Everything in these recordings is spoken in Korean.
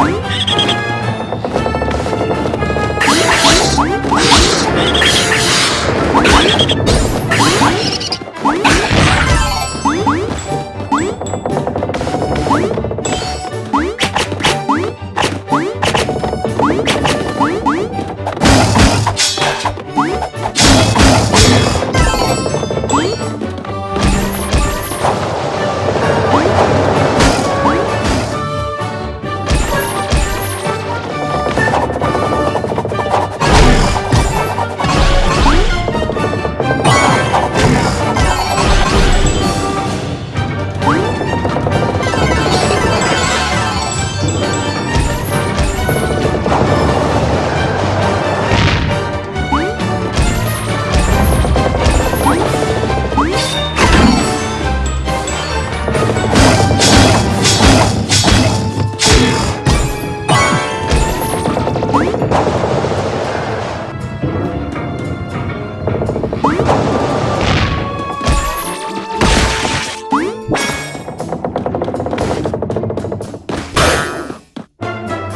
응?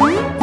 응?